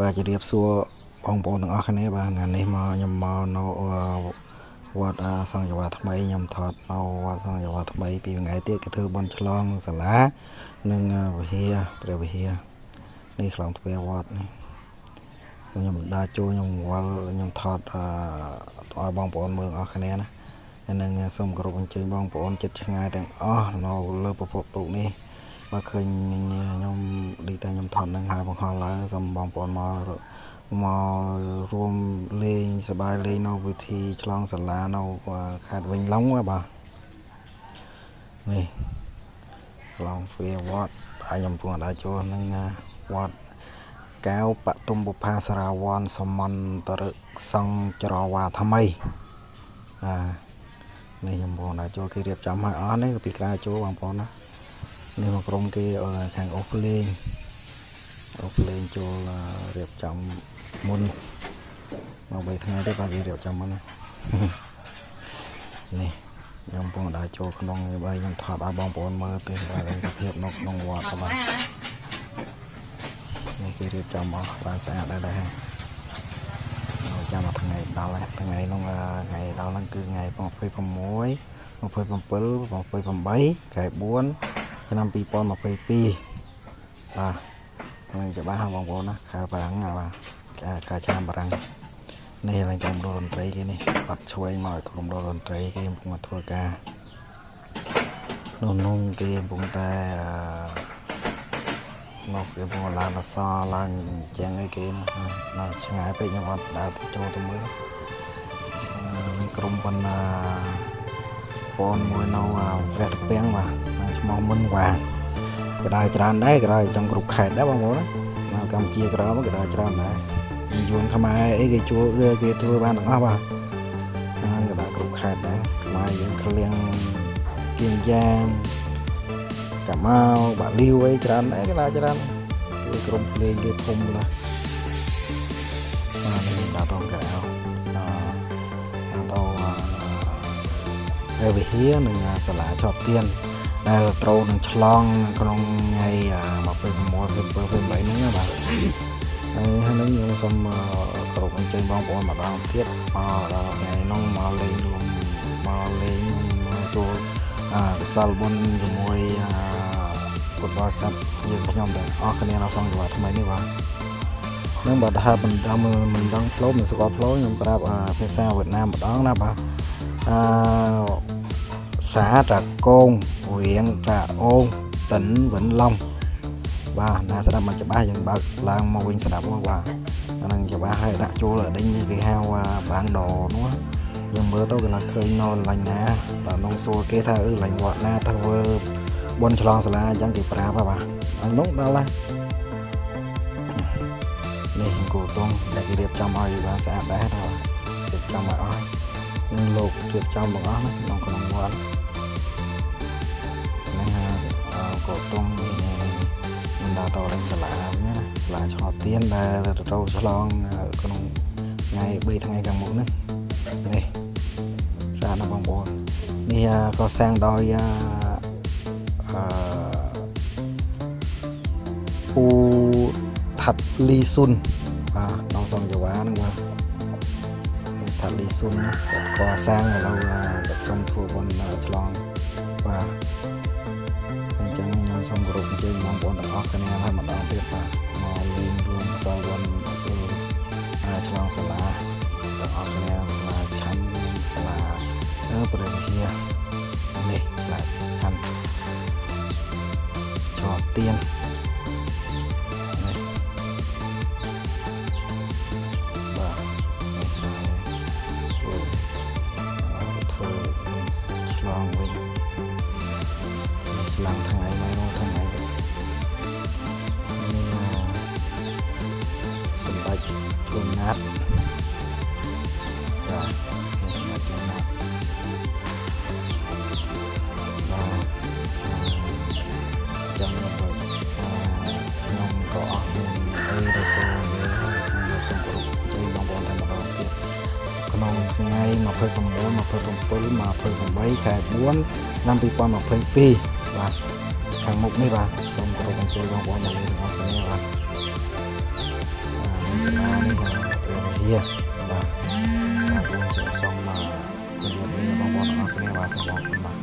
បាទជម្រាបសួរបងប្អូនទាំងអស់គ្នាបាទថ្ងៃនេះមកខ្ញុំមកនៅវត្តសង្ឃយាថ្មីខ្ញុំថតនៅវត្តសង្ឃយាថ្មីពីថ្ងៃទៀតគេធ្វើបន់ឆ្លងសាលានិងវិហារព្រះវិហារនេះខ្លងទ្វារវត្តនេះខ្ញុំដើរចូលខ្ញុំវល់ខ្ញុំថតឲ្យបងប្អូនមើលអស់គ្នាណាហើយនឹងសូមគោរពអញ្ជើញបងប្អូនចិត្តឆ្ងាយទាំងអស់នៅលើពពកទូកនេះ បើឃើញខ្ញុំដូចតែខ្ញុំថតនឹងហើយបង្ហោះឡើងសូមបងប្អូនមកមករួមលេងសប្បាយលេងនៅវិធីឆ្លងសាលានៅខេត្តវិញឡុងបាទនេះឆ្លងវាវត្តហើយខ្ញុំពុំអាចចូលនឹងវត្តកៅបតុមបុផាសារាវ័នសមន្តរសង្ចរវាថ្មីអានេះខ្ញុំបងអាចចូលគេរៀបចំឲ្យអស់នេះពីក្រៅចូលបងប្អូនណា នេះមកក្រុមគេខាងអូភ្លេងអូភ្លេងចូលរៀបចំមុនមក3ថ្ងៃទេបាទគេរៀបចំមុនណានេះខ្ញុំពងដើរចូលក្នុងបើខ្ញុំថតឲ្យបងប្អូនមើលទៅបាទសភាពនៅក្នុងវត្តបាទនេះគេរៀបចំអស់បានស្អាតដែរដែរចាំមកថ្ងៃដល់ថ្ងៃនោះថ្ងៃដល់ហ្នឹងគឺថ្ងៃ26 27 28ខែ4 ឆ្នាំ2022បាទនឹងច្បាស់បងប្អូនណាខែបារាំងបាទការឆ្នាំបារាំងនេះឡើងក្រុមតន្ត្រីគេនេះបាត់ឆ្វេងមកក្រុមតន្ត្រីគេកំពុងធ្វើការនោះនោះគេកំពុងតែមកគេកំពុងឡើងអសឡើងជាងអីគេនៅឆ្ងាយពេកខ្ញុំអត់ដើរទៅចូលទៅមើលក្រុមបណ្ណា បងមួយនៅព្រះតាពាំងបាទឈ្មោះមុនវ៉ាក៏ដើរច្រើនដែរក៏ដើរចង់គ្រប់ខេត្តដែរបងប្អូនណាកម្ពុជាក្រមក៏ដើរច្រើនដែរយួនខ្មែរអីគេជួលគេធ្វើបានទាំងអស់បាទហើយក៏ដើរគ្រប់ខេត្តដែរខ្មែរយើងក្លៀងគៀងយ៉ាងកាម៉ៅបាលីវអីច្រើនដែរក៏ដើរច្រើនគឺក្រុមភ្លេងគេធំណាស់បាទនេះដើរតក្រៅ វិហារនិងសាលាជាប់ទៀនដែលត្រូវនឹងឆ្លងក្នុងថ្ងៃ26 27 28ហ្នឹងបាទហើយហើយនឹងខ្ញុំសូមគោរពអញ្ជើញបងប្អូនម្ដងទៀតមកដល់ថ្ងៃនោះមកលេងរួមមកលេងមកចូលអកសលបុណ្យជាមួយពុទ្ធបរិស័ទយើងខ្ញុំទាំងអស់គ្នានៅសង្ឃវត្តថ្មីនេះបាទនឹងបើថាមិនដឹងមិនដឹងផ្លូវមិនស្គាល់ផ្លូវខ្ញុំប្រាប់ភាសាវៀតណាមម្ដងណាបាទ អឺសាតាកងរៀងតាអូងតិនវិញឡុងបាទណាស្ដាប់មិនច្បាស់យើងបើកឡើងមកវិញស្ដាប់មកបាទអានឹងច្បាស់ហើយដាក់ចូលដេញគេហៅបាងដនោះយើងមើលទៅគេឡើងឃើញនៅលាញ់ណាដល់នងសួរគេថាអឺលាញ់វត្តណាធ្វើបនឆ្លងសាលាអញ្ចឹងគេប្រាប់បាទអានោះដល់ហើយនេះគោតងដែលគេរៀបចំឲ្យបានស្អាតដែរថារៀបចំឲ្យអស់ នឹងលោករៀបចំទាំងអស់ក្នុងក្នុងវត្តហ្នឹងគោតងមិនដល់តលេងសាលាវិញណាសាលាឆ្លទៀនដែលត្រូវឆ្លងក្នុងថ្ងៃ3ថ្ងៃខាងមុខនេះនេះស្អាតណាស់បងប្អូននេះក៏សាងដោយអឺពូថាត់លីស៊ុនបាទនៅសង្កវ៉ាហ្នឹងបាទថាត់ លីស៊ុនគាត់ក៏សាងឥឡូវគាត់សុំធ្វើបុណ្យឆ្លងបាទអញ្ចឹងខ្ញុំសូមគោរពអញ្ជើញបងប្អូនទាំងអស់គ្នាឲ្យម្ដងទៀតបាទមកលេងរួមសល់បុណ្យឆ្លងសាលាទាំងអស់គ្នាសាលាឆាន់សាលាព្រះវិហារនេះផ្លែឆាន់ជាប់ទៀន ឡើងថ្ងៃមួយនោះថ្ងៃនេះសម្ដេចជួនណាត់បាទសម្ដេចជួនណាត់បាទចាំខ្ញុំខ្ញុំក៏អស់មានអីដែលទៅនិយាយខ្ញុំសូមគោរពជ័យបងប្អូនតែម្ដងទៀតក្នុងថ្ងៃ29 27 28ខែ4ឆ្នាំ2022 បាទខាងមុខនេះបាទសូមគោរពអញ្ជើញបងប្អូនមកលេងរបស់គ្នាបាទអានេះបាទវាបាទបាទសូមសូមមកជំរាបលាបងប្អូនទាំងអស់គ្នាបាទសូមអរគុណបាទ